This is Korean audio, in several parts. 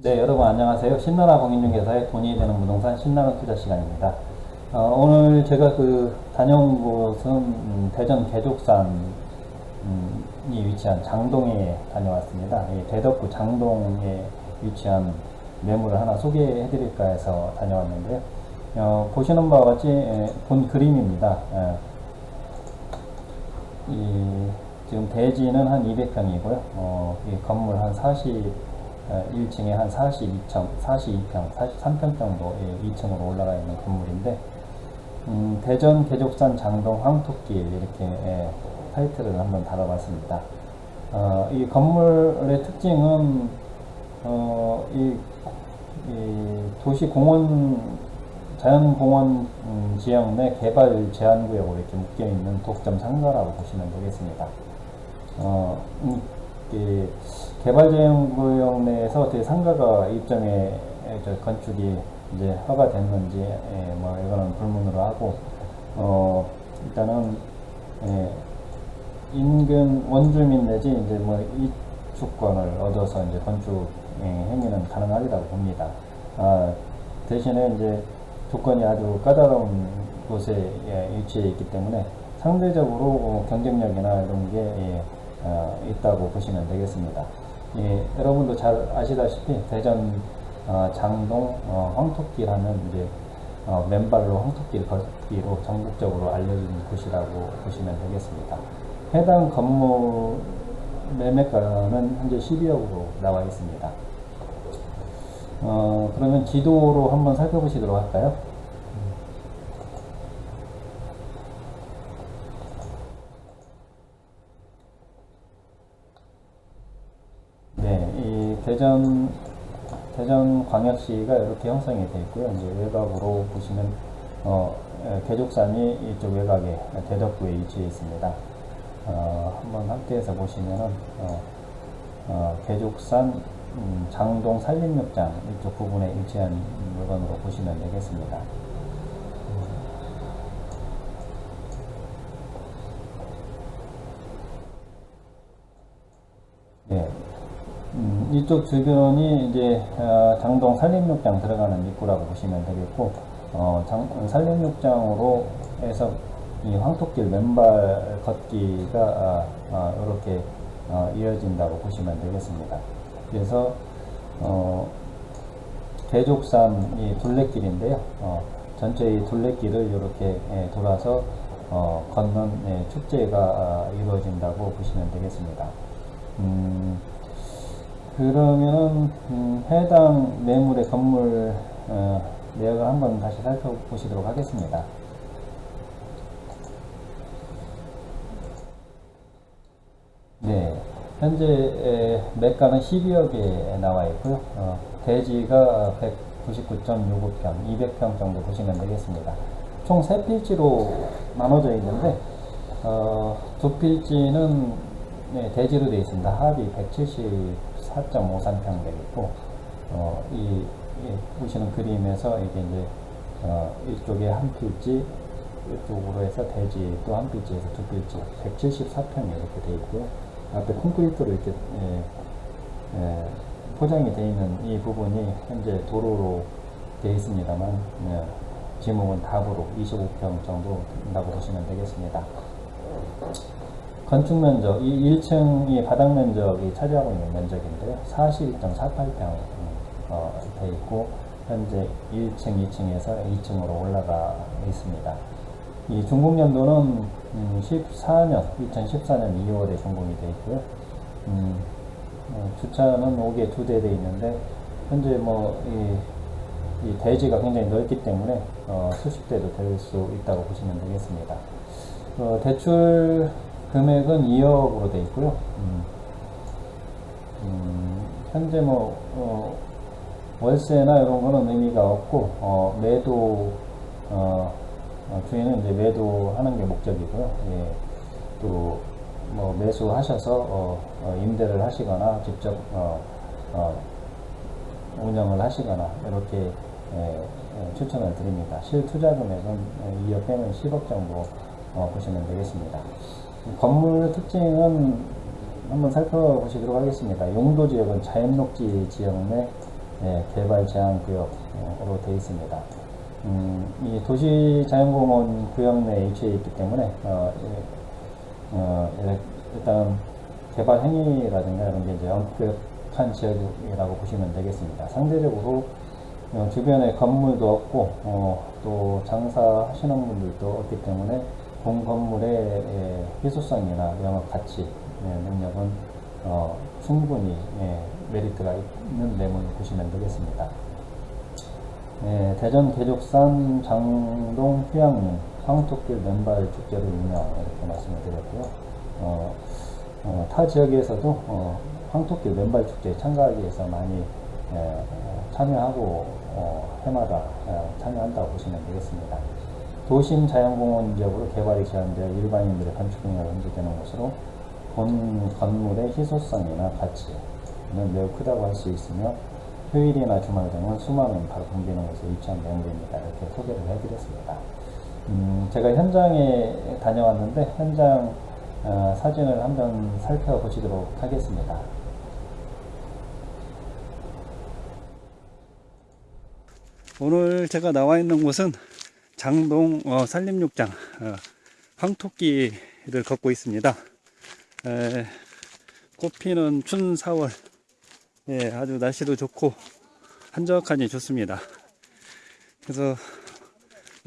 네, 여러분 안녕하세요. 신나라 공인중개사의 돈이 되는 부동산 신나라 투자 시간입니다. 어, 오늘 제가 그 다녀온 곳은 음, 대전 개족산이 위치한 장동에 다녀왔습니다. 이 대덕구 장동에 위치한 매물을 하나 소개해 드릴까 해서 다녀왔는데요. 어, 보시는 바와 같이 에, 본 그림입니다. 에, 이, 지금 대지는 한 200평이고요. 어, 이 건물 한 40, 1층에 한 42평, 42평, 43평 정도 2층으로 올라가 있는 건물인데 음, 대전 개족산 장동 황토길 이렇게 예, 타이틀을 한번 달아봤습니다. 어, 이 건물의 특징은 어, 이, 이 도시 공원 자연공원 음, 지역 내 개발 제한구역으로 이렇게 묶여있는 독점 상가라고 보시면 되겠습니다. 어, 음, 이 개발제한구역 내에서 어떻게 상가가 입점에 저 건축이 이제 허가 됐는지 예, 뭐 이거는 불문으로 하고 어 일단은 예, 인근 원주민 내지 이제 뭐 이주권을 얻어서 이제 건축 예, 행위는 가능하리라고 봅니다. 아, 대신에 이제 조건이 아주 까다로운 곳에 예, 위치해 있기 때문에 상대적으로 어, 경쟁력이나 이런 게 예, 어, 있다고 보시면 되겠습니다. 예, 여러분도 잘 아시다시피 대전 어, 장동 어, 하면 이제 어, 맨발로 황토길 걷기로 전국적으로 알려진 곳이라고 보시면 되겠습니다. 해당 건물 매매가는 현재 12억으로 나와 있습니다. 어, 그러면 지도로 한번 살펴보시도록 할까요? 네, 이 대전 대전 광역시가 이렇게 형성이 되어 있고요. 이제 외곽으로 보시면 어, 에, 개족산이 이쪽 외곽에 대덕구에 위치해 있습니다. 어, 한번 확대해서 보시면은 어, 어, 개족산 음, 장동 산림욕장 이쪽 부분에 위치한 물건으로 보시면 되겠습니다. 네. 음, 이쪽 주변이 이제 어, 장동 산림욕장 들어가는 입구라고 보시면 되겠고 어, 장, 산림욕장으로 해서 이 황토길 맨발 걷기가 아, 아, 이렇게 어, 이어진다고 보시면 되겠습니다. 그래서 어, 대족산 이 둘레길인데요. 어, 전체의 둘레길을 이렇게 예, 돌아서 어, 걷는 예, 축제가 아, 이루어진다고 보시면 되겠습니다. 음, 그러면은 음, 해당 매물의 건물 어, 내역을 한번 다시 살펴보시도록 하겠습니다. 네, 현재 에, 매가는 12억에 나와 있고요. 어, 대지가 199.65평, 200평 정도 보시면 되겠습니다. 총 3필지로 나눠져 있는데 어, 두 필지는 네, 대지로 되어 있습니다. 합이 174.53평 되겠고, 어, 이, 이, 보시는 그림에서 이게 이제, 어, 이쪽에 한 필지, 이쪽으로 해서 대지 또 한 필지에서 두 필지, 174평이 이렇게 되어 있고요. 앞에 콘크리트로 이렇게, 예, 예, 포장이 되어 있는 이 부분이 현재 도로로 되어 있습니다만, 예, 지목은 답으로 25평 정도 된다고 보시면 되겠습니다. 건축 면적, 이 1층이 바닥 면적이 차지하고 있는 면적인데요. 41.48평 어, 돼 있고 현재 1층, 2층에서 2층으로 올라가 있습니다. 이 준공 연도는 음, 14년, 2014년 2월에 준공이 되어 있고요. 음, 어, 주차는 5개 두대돼 있는데 현재 뭐 이, 이 대지가 굉장히 넓기 때문에 어, 수십 대도 될 수 있다고 보시면 되겠습니다. 어, 대출 금액은 2억으로 되어 있고요. 음, 음, 현재 뭐 어, 월세나 이런 거는 의미가 없고 어, 매도 어, 주인은 이제 매도하는 게 목적이고요. 예, 또뭐 매수하셔서 어, 임대를 하시거나 직접 운영을 하시거나 이렇게 예, 예, 추천을 드립니다. 실투자 금액은 2억 빼면 10억 정도 보시면 되겠습니다. 건물 특징은 한번 살펴보시도록 하겠습니다. 용도 지역은 자연녹지 지역 내 예, 개발 제한 구역으로 되어 있습니다. 음, 이 도시 자연공원 구역 내에 위치해 있기 때문에 어, 예, 어, 일- 일단 개발 행위라든가 이런 게 이제 엄격한 지역이라고 보시면 되겠습니다. 상대적으로 어, 주변에 건물도 없고 어, 또 장사하시는 분들도 없기 때문에 본 건물의 예, 희소성이나 영업 가치 예, 능력은 어, 충분히 예, 메리트가 있는 내용을 보시면 되겠습니다. 예, 대전 계족산 장동 휴양림 황토길 맨발 축제로 유명 이렇게 말씀을 드렸고요. 어, 어, 타 지역에서도 어, 황토길 맨발 축제에 참가하기 위해서 많이 참여하고 어, 해마다 어, 참여한다고 보시면 되겠습니다. 도심 자연공원 지역으로 개발이 제한되어 일반인들의 건축 능력이 문제되는 곳으로 본 건물의 희소성이나 가치는 매우 크다고 할 수 있으며 휴일이나 주말 등은 수많은 바로 붐비는 곳에 위치한 명소입니다. 이렇게 소개를 해드렸습니다. 음, 제가 현장에 다녀왔는데 현장 어, 사진을 한번 살펴보시도록 하겠습니다. 오늘 제가 나와 있는 곳은 장동 어, 산림욕장 어, 황토끼를 걷고 있습니다. 에, 꽃피는 춘 4월 예, 아주 날씨도 좋고 한적하니 좋습니다. 그래서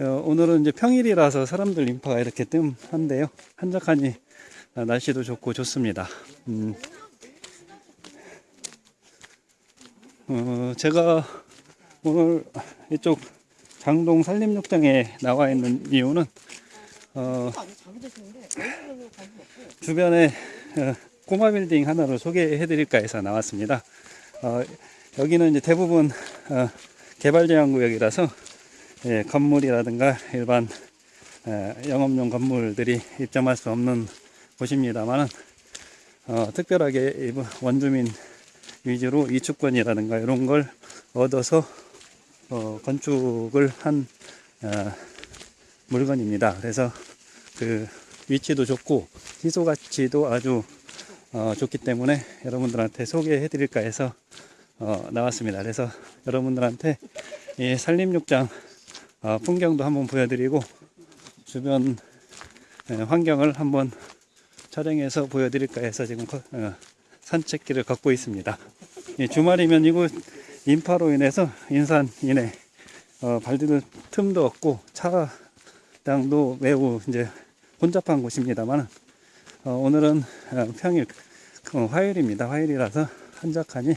어, 오늘은 이제 평일이라서 사람들 인파가 이렇게 뜸한데요. 한적하니 어, 날씨도 좋고 좋습니다. 음, 어, 제가 오늘 이쪽 장동 산림욕장에 나와 있는 이유는 어, 주변에 어, 꼬마 빌딩 하나를 소개해 드릴까 해서 나왔습니다. 어, 여기는 이제 대부분 어, 개발 제한 구역이라서 예, 건물이라든가 일반 에, 영업용 건물들이 입점할 수 없는 곳입니다만은 어, 특별하게 원주민 위주로 이축권이라든가 이런 걸 얻어서 어, 건축을 한 어, 물건입니다. 그래서 그 위치도 좋고 희소 가치도 아주 어, 좋기 때문에 여러분들한테 소개해 드릴까 해서 어, 나왔습니다. 그래서 여러분들한테 이 산림욕장 어, 풍경도 한번 보여드리고 주변 에, 환경을 한번 촬영해서 보여드릴까 해서 지금 거- 어, 산책길을 걷고 있습니다. 이 주말이면 이곳 인파로 인해서 인산 이내 어, 발디딜 틈도 없고 차량도 매우 이제 혼잡한 곳입니다만 어, 오늘은 어, 평일 어, 화요일입니다. 화요일이라서 한적하니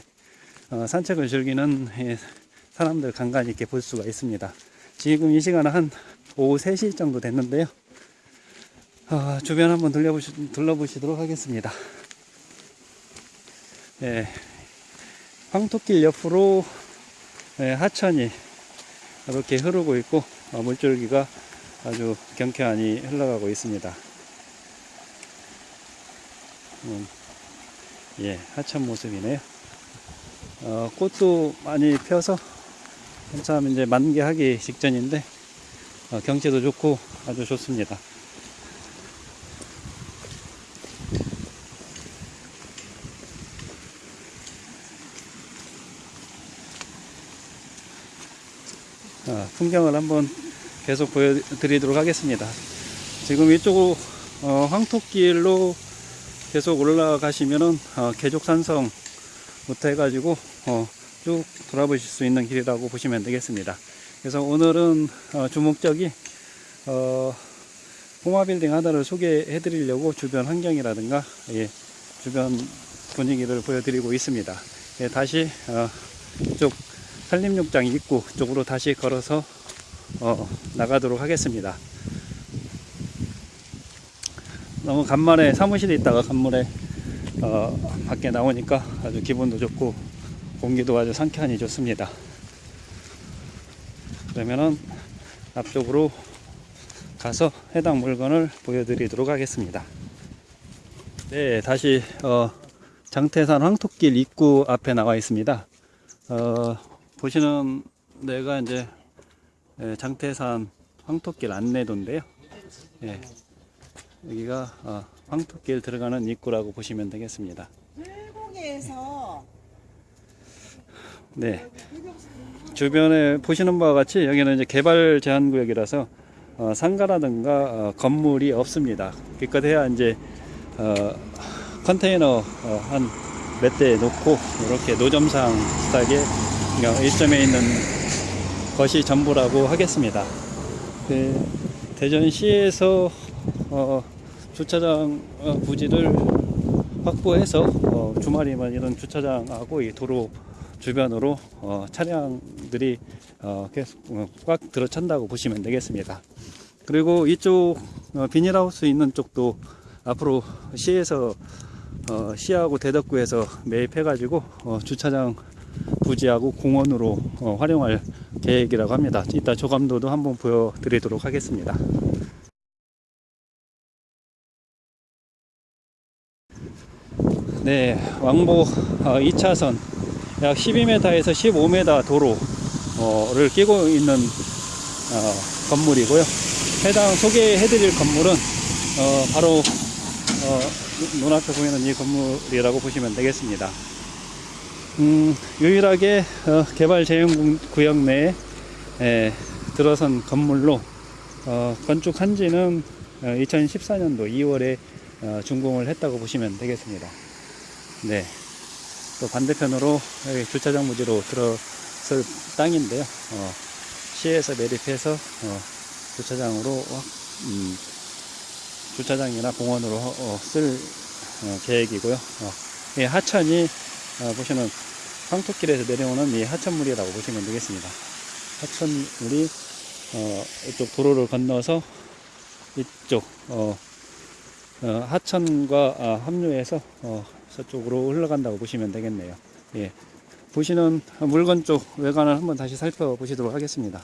어, 산책을 즐기는 예, 사람들 간간히 이렇게 볼 수가 있습니다. 지금 이 시간은 한 오후 3시 정도 됐는데요. 어, 주변 한번 둘러보시, 둘러보시도록 하겠습니다. 예, 황토길 옆으로 예, 하천이 이렇게 흐르고 있고 어, 물줄기가 아주 경쾌하니 흘러가고 있습니다. 음, 예, 하천 모습이네요. 어, 꽃도 많이 펴서 한참 이제 만개하기 직전인데 어, 경치도 좋고 아주 좋습니다. 풍경을 한번 계속 보여드리도록 하겠습니다. 지금 이쪽 어, 황토길로 계속 올라가시면은 어, 계족산성부터 해가지고 어, 쭉 돌아보실 수 있는 길이라고 보시면 되겠습니다. 그래서 오늘은 어, 주목적이 어, 꼬마 빌딩 하나를 소개해 드리려고 주변 환경이라든가 예, 주변 분위기를 보여드리고 있습니다. 예, 다시 어, 이쪽 산림욕장 입구 쪽으로 다시 걸어서 어, 나가도록 하겠습니다. 너무 간만에 사무실에 있다가 간만에 어, 밖에 나오니까 아주 기분도 좋고 공기도 아주 상쾌하니 좋습니다. 그러면은 앞쪽으로 가서 해당 물건을 보여드리도록 하겠습니다. 네, 다시 어, 장태산 황토길 입구 앞에 나와 있습니다. 어, 보시는 데가 이제 예, 장태산 황토길 안내도인데요. 예, 여기가 어, 황토길 들어가는 입구라고 보시면 되겠습니다. 불고기에서 네. 주변에 보시는 바와 같이 여기는 이제 개발 제한 구역이라서 어, 상가라든가 어, 건물이 없습니다. 기껏해야 이제 어, 컨테이너 어, 한몇 대 놓고 이렇게 노점상 스타일의 어, 일점에 있는 것이 전부라고 하겠습니다. 그 대전시에서 어, 주차장 어, 부지를 확보해서 어, 주말이면 이런 주차장하고 이 도로 주변으로 어, 차량들이 어, 계속 어, 꽉 들어찬다고 보시면 되겠습니다. 그리고 이쪽 어, 비닐하우스 있는 쪽도 앞으로 시에서 어, 시하고 대덕구에서 매입해 가지고 어, 주차장 부지하고 공원으로 어, 활용할 계획이라고 합니다. 이따 조감도도 한번 보여드리도록 하겠습니다. 네, 왕복 어, 2차선 약 12m에서 15m 도로를 끼고 있는 어, 건물이고요. 해당 소개해드릴 건물은 어, 바로 어, 눈- 눈앞에 보이는 이 건물이라고 보시면 되겠습니다. 음, 유일하게 어, 개발 제한 구역 내에 에, 들어선 건물로 어, 건축한 지는 2014년도 2월에 어, 준공을 했다고 보시면 되겠습니다. 네. 또 반대편으로 주차장 무지로 들어설 땅인데요. 어, 시에서 매립해서 어, 주차장으로 확, 음, 주차장이나 공원으로 어, 쓸 어, 계획이고요. 어, 이 하천이 어, 보시는 황토길에서 내려오는 이 하천물이라고 보시면 되겠습니다. 하천물이 어, 이쪽 도로를 건너서 이쪽 어, 어, 하천과 아, 합류해서 어, 저쪽으로 흘러간다고 보시면 되겠네요. 예. 보시는 물건 쪽 외관을 한번 다시 살펴보시도록 하겠습니다.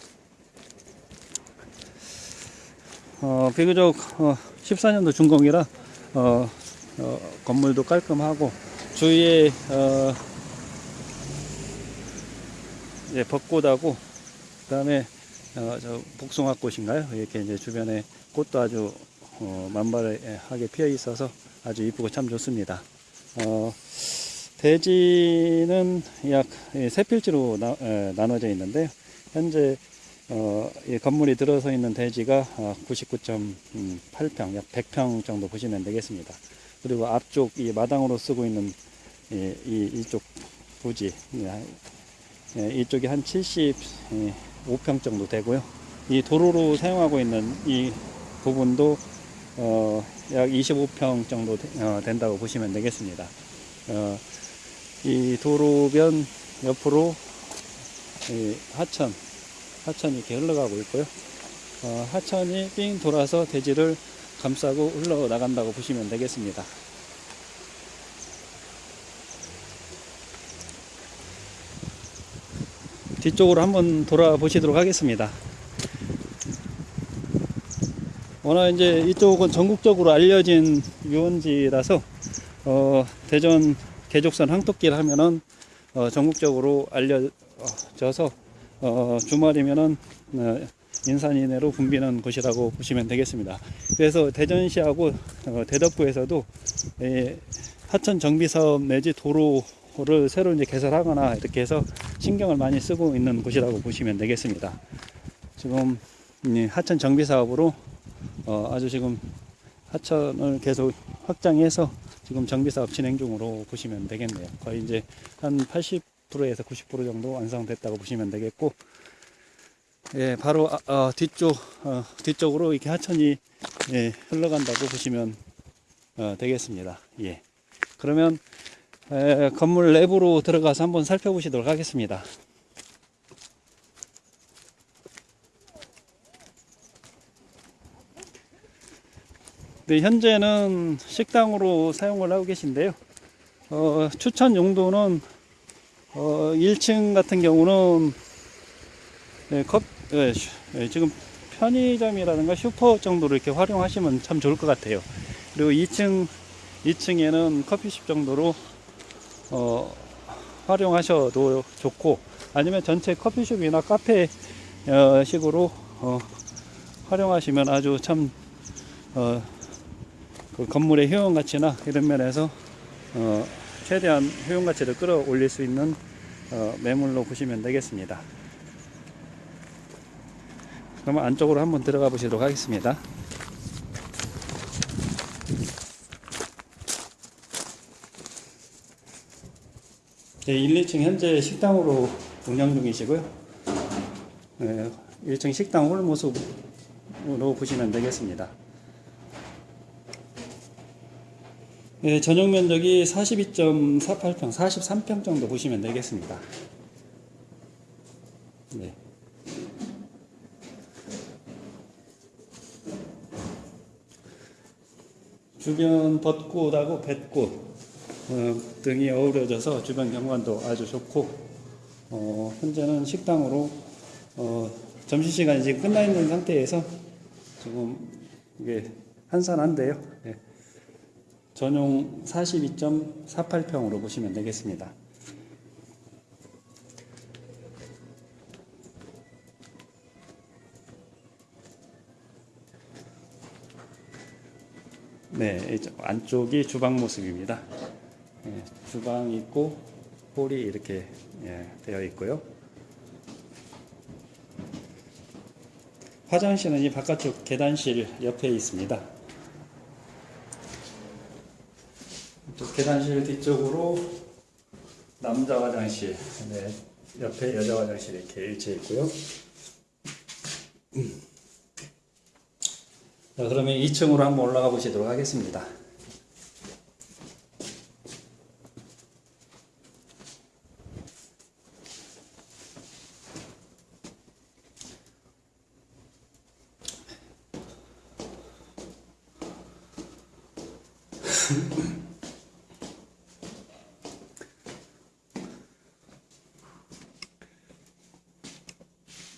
어, 비교적 어, 14년도 준공이라 어, 어, 건물도 깔끔하고 주위에 어, 예, 벚꽃하고 그다음에 어, 저 복숭아꽃인가요? 이렇게 이제 주변에 꽃도 아주 어, 만발하게 피어 있어서 아주 이쁘고 참 좋습니다. 어, 대지는 약 예, 세 필지로 나, 에, 나눠져 있는데요. 현재 어, 이 건물이 들어서 있는 대지가 어, 99.8평, 약 100평 정도 보시면 되겠습니다. 그리고 앞쪽 이 마당으로 쓰고 있는 이, 이 이쪽 부지, 예, 예, 이쪽이 한 75평 정도 되고요. 이 도로로 사용하고 있는 이 부분도 어, 약 25평 정도 되- 어, 된다고 보시면 되겠습니다. 어, 이 도로변 옆으로 이 하천, 하천이 이렇게 흘러가고 있고요. 어, 하천이 삥 돌아서 대지를 감싸고 흘러나간다고 보시면 되겠습니다. 뒤쪽으로 한번 돌아보시도록 하겠습니다. 워낙 이제 이쪽은 전국적으로 알려진 유원지라서 어, 대전 계족선 항토길 하면은 어, 전국적으로 알려져서 어, 주말이면은 어, 인산 이내로 붐비는 곳이라고 보시면 되겠습니다. 그래서 대전시하고 어, 대덕구에서도 예, 하천 정비 사업 내지 도로 를 새로 이제 개설하거나 이렇게 해서 신경을 많이 쓰고 있는 곳이라고 보시면 되겠습니다. 지금 이 하천 정비 사업으로 어, 아주 지금 하천을 계속 확장해서 지금 정비 사업 진행 중으로 보시면 되겠네요. 거의 이제 한 80%에서 90% 정도 완성됐다고 보시면 되겠고, 예, 바로 아, 어, 뒤쪽 어, 뒤쪽으로 이렇게 하천이 예, 흘러간다고 보시면 어, 되겠습니다. 예. 그러면 에, 건물 내부로 들어가서 한번 살펴보시도록 하겠습니다. 네, 현재는 식당으로 사용을 하고 계신데요. 어, 추천 용도는 어, 1층 같은 경우는 네, 컵, 네, 슈- 네, 지금 편의점이라든가 슈퍼 정도로 이렇게 활용하시면 참 좋을 것 같아요. 그리고 2층, 2층에는 커피숍 정도로 어, 활용하셔도 좋고 아니면 전체 커피숍이나 카페 어, 식으로 어, 활용하시면 아주 참 어, 그 건물의 효용 가치나 이런 면에서 어, 최대한 효용 가치를 끌어올릴 수 있는 어, 매물로 보시면 되겠습니다. 그러면 안쪽으로 한번 들어가 보시도록 하겠습니다. 네, 1, 2층 현재 식당으로 운영 중이시고요. 네, 1층 식당 홀 모습으로 보시면 되겠습니다. 네, 전용 면적이 42.48평, 43평 정도 보시면 되겠습니다. 네. 주변 벚꽃하고 뱃꽃 어, 등이 어우러져서 주변 경관도 아주 좋고 어, 현재는 식당으로 어, 점심시간이 지금 끝나 있는 상태에서 지금 이게 한산한데요. 네. 전용 42.48평으로 보시면 되겠습니다. 네, 안쪽이 주방 모습입니다. 예, 주방 있고 홀이 이렇게 예, 되어 있고요. 화장실은 이 바깥쪽 계단실 옆에 있습니다. 이쪽 계단실 뒤쪽으로 남자 화장실, 네, 옆에 여자 화장실 이렇게 일치해 있고요. 자, 그러면 2층으로 한번 올라가 보시도록 하겠습니다.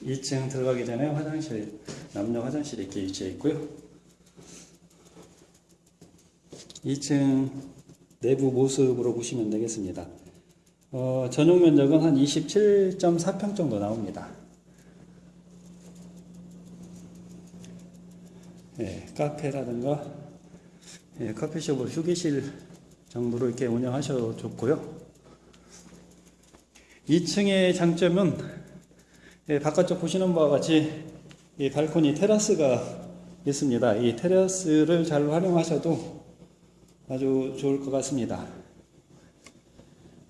이층 들어가기 전에 화장실, 남녀 화장실이 이렇게 위치해 있고요. 2층 내부 모습으로 보시면 되겠습니다. 어, 전용 면적은 한 27.4평 정도 나옵니다. 예, 카페라든가 예, 커피숍을 휴게실 정도로 이렇게 운영하셔도 좋고요. 2층의 장점은 예, 바깥쪽 보시는 바와 같이 이 발코니 테라스가 있습니다. 이 테라스를 잘 활용하셔도 아주 좋을 것 같습니다.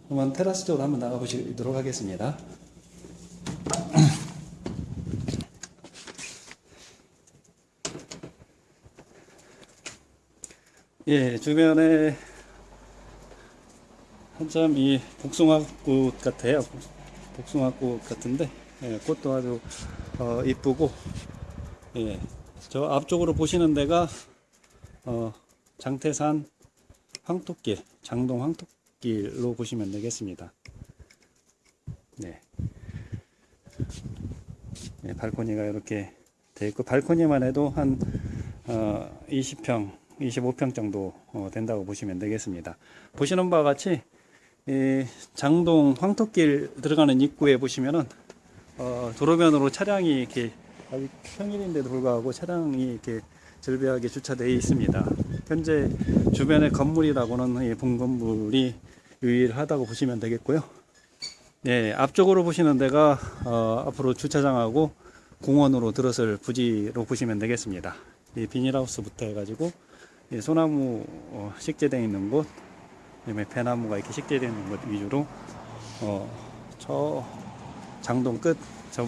그러면 테라스 쪽으로 한번 나가 보시도록 하겠습니다. 예, 주변에 한참 이 복숭아꽃 같아요. 복숭아꽃 같은데 예, 꽃도 아주 어, 이쁘고 예, 저 앞쪽으로 보시는 데가 어, 장태산 황토길, 장동 황토길로 보시면 되겠습니다. 네. 네, 발코니가 이렇게 돼 있고 발코니만 해도 한 어, 20평, 25평 정도 어, 된다고 보시면 되겠습니다. 보시는 바와 같이 이 장동 황토길 들어가는 입구에 보시면은 어, 도로변으로 차량이 이렇게 아직 평일인데도 불구하고 차량이 이렇게 절벽하게 주차되어 있습니다. 현재 주변의 건물이라고는 이본 건물이 유일하다고 보시면 되겠고요. 네, 앞쪽으로 보시는 데가 어, 앞으로 주차장하고 공원으로 들어설 부지로 보시면 되겠습니다. 이 비닐하우스부터 해가지고 이 소나무 어, 식재되어 있는 곳, 그다음에 배나무가 이렇게 식재되어 있는 곳 위주로 어, 저 장동 끝, 저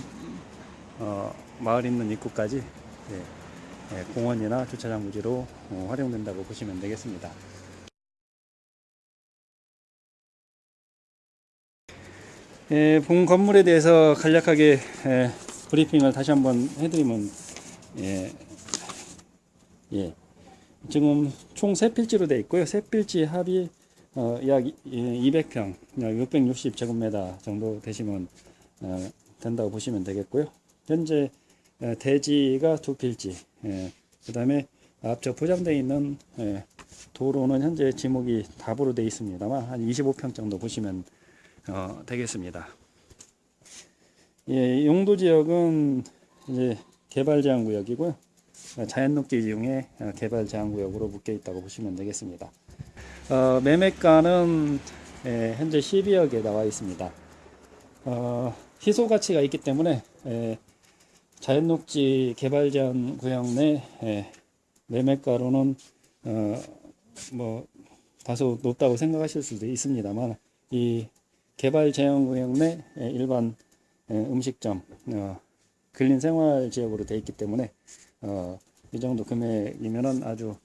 어, 마을 있는 입구까지 예, 예, 공원이나 주차장 부지로 어, 활용된다고 보시면 되겠습니다. 예, 본 건물에 대해서 간략하게 예, 브리핑을 다시 한번 해드리면 예, 예, 지금 총세 필지로 되어 있고요. 세 필지 합이 어, 약 200평, 약 660제곱미터 정도 되시면 어, 된다고 보시면 되겠고요. 현재 어, 대지가 두 필지, 예, 그 다음에 앞쪽 포장되어 있는 예, 도로는 현재 지목이 답으로 되어 있습니다만 한 25평 정도 보시면 어, 되겠습니다. 예, 용도 지역은 이제 개발 제한 구역이고요. 자연 녹지 이용의 어, 개발 제한 구역으로 묶여 있다고 보시면 되겠습니다. 어, 매매가는 예, 현재 12억에 나와 있습니다. 어, 희소 가치가 있기 때문에 에, 자연녹지 개발 제한 구역 내 에, 매매가로는 어, 뭐 다소 높다고 생각하실 수도 있습니다만 이 개발 제한 구역 내 에, 일반 에, 음식점 어, 근린 생활 지역으로 돼 있기 때문에 어, 이 정도 금액이면은 아주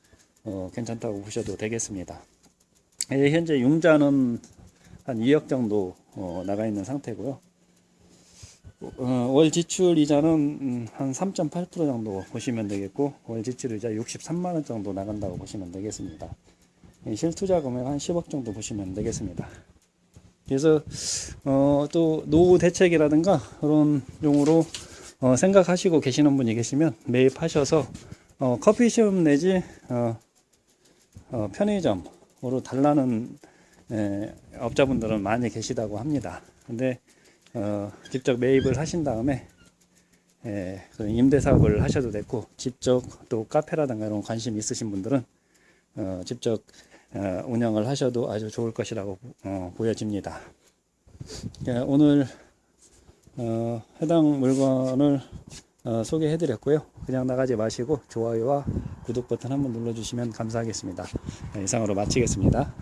어, 괜찮다고 보셔도 되겠습니다. 예, 현재 융자는 한 2억 정도 어, 나가 있는 상태고요. 어, 월 지출 이자는 음, 한3.8% 정도 보시면 되겠고 월 지출 이자 63만 원 정도 나간다고 보시면 되겠습니다. 예, 실투자 금액 한 10억 정도 보시면 되겠습니다. 그래서 어, 또 노후 대책이라든가 그런 용으로 어, 생각하시고 계시는 분이 계시면 매입하셔서 어, 커피숍 내지 어, 어, 편의점으로 달라는 에, 업자분들은 많이 계시다고 합니다. 근데 어, 직접 매입을 하신 다음에 에, 그 임대 사업을 하셔도 되고 직접 또 카페라든가 이런 관심 있으신 분들은 어, 직접 어, 운영을 하셔도 아주 좋을 것이라고 어, 보여집니다. 예, 오늘 어, 해당 물건을 어, 소개해 드렸고요. 그냥 나가지 마시고 좋아요와 구독 버튼 한번 눌러 주시면 감사하겠습니다. 네, 이상으로 마치겠습니다.